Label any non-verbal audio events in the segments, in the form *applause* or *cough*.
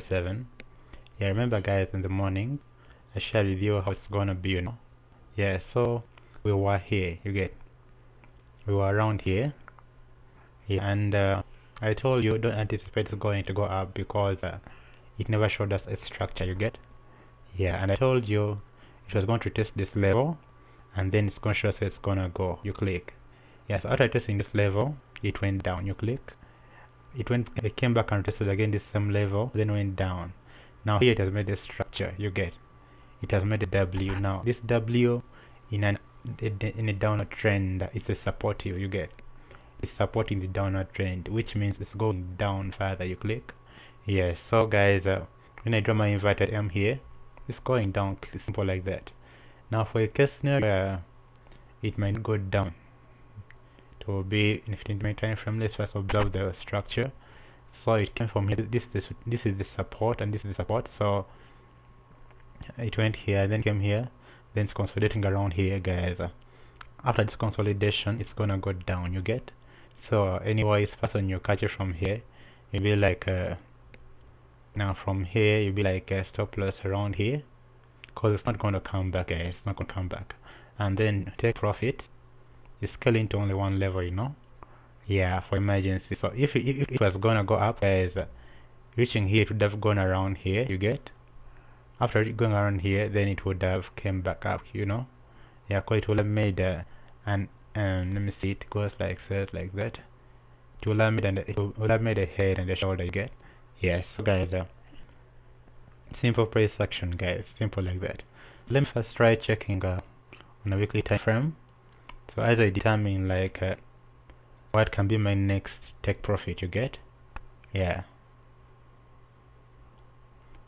7 yeah remember guys in the morning I shared with you how it's gonna be you know? Yeah so we were here you get we were around here. Yeah and uh, I told you don't anticipate it's going to go up because uh, it never showed us a structure you get? Yeah and I told you it was going to test this level and then it's going to show us it's gonna go. You click. Yes after testing this level it went down. You click it went it came back and tested again the same level then went down. Now here it has made a structure you get. It has made a W now. This W in an in a downward trend it's a supportive you get. It's supporting the downward trend which means it's going down further you click. Yes so guys uh, when I draw my inverted M here it's going down simple like that. Now for a case scenario uh, it might go down will be in 15 minute time frame let's first observe the structure. So it came from here. This this this is the support and this is the support. So it went here then came here then it's consolidating around here guys. After this consolidation it's gonna go down you get? So anyways first when you catch it from here. You'll be like uh, now from here you'll be like a stop loss around here. Because it's not going to come back guys. It's not going to come back. And then take profit you scale into only one level you know? Yeah for emergency. So if it, if it was gonna go up guys uh, reaching here it would have gone around here you get? After going around here then it would have came back up you know? Yeah quite it would have made uh, an um, let me see it goes like so like that. It will have made an, it will have made a head and a shoulder you get? Yes so guys uh, simple price action guys simple like that. Let me first try checking uh, on a weekly time frame so as I determine like uh, what can be my next take profit you get? Yeah.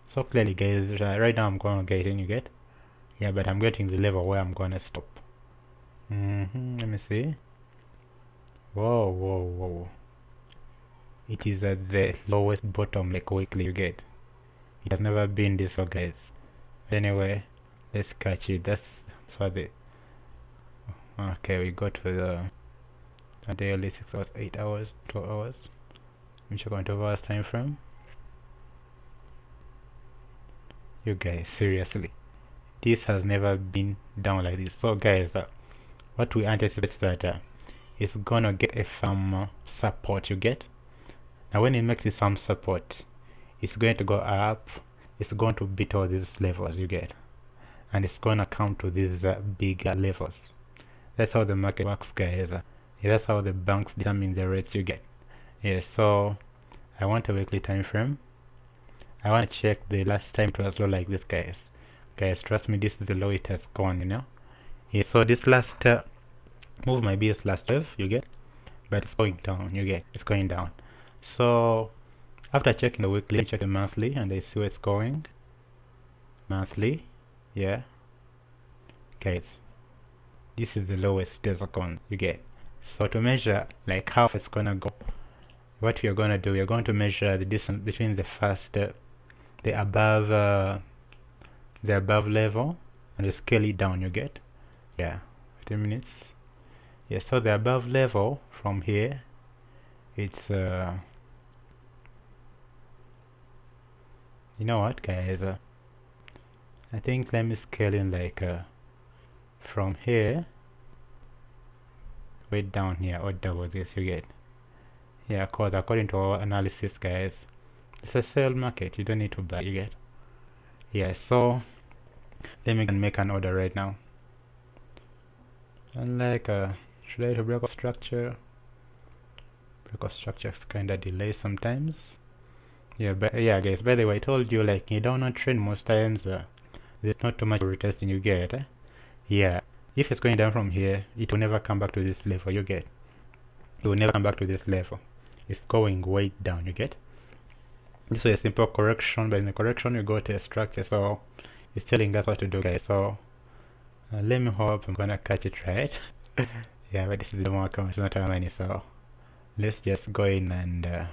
So clearly guys uh, right now I'm gonna get in you get? Yeah but I'm getting the level where I'm gonna stop. Mm -hmm, let me see. Whoa whoa whoa. It is at the lowest bottom like weekly you get? It has never been this low guys. Anyway let's catch it. That's, that's what the okay we go to the daily 6 hours 8 hours 12 hours which are going 12 hours time frame? You guys seriously. This has never been done like this. So guys uh, what we anticipate that uh, it's gonna get a firm uh, support you get? Now when it makes it some support it's going to go up it's going to beat all these levels you get? And it's gonna come to these uh, bigger levels that's how the market works guys. That's how the banks determine the rates you get. Yes so I want a weekly time frame. I want to check the last time it was low like this guys. Guys trust me this is the low it has gone you know? Yeah so this last uh, move might be its last wave you get? But it's going down you get? It's going down. So after checking the weekly check the monthly and I see where it's going. Monthly yeah. Guys this is the lowest desicon you get. So to measure like how it's gonna go what we are gonna do we are going to measure the distance between the first uh, the above uh, the above level and you scale it down you get. Yeah 15 minutes. Yeah so the above level from here it's uh you know what guys? Uh, I think let me scale in like uh, from here way down here or double this you get? Yeah cause according to our analysis guys it's a sale market. You don't need to buy you get? Yeah so let me make an order right now. And like uh should I to break off structure? Break off structure kinda delay sometimes. Yeah but yeah guys by the way I told you like you don't trend most times uh, there's not too much retesting you get eh? Yeah if it's going down from here it will never come back to this level you get. It will never come back to this level. It's going way down you get? This is a simple correction but in the correction you go to a structure so it's telling us what to do guys. So uh, let me hope I'm gonna catch it right. *laughs* Yeah but this is the more it's not our money so let's just go in and uh,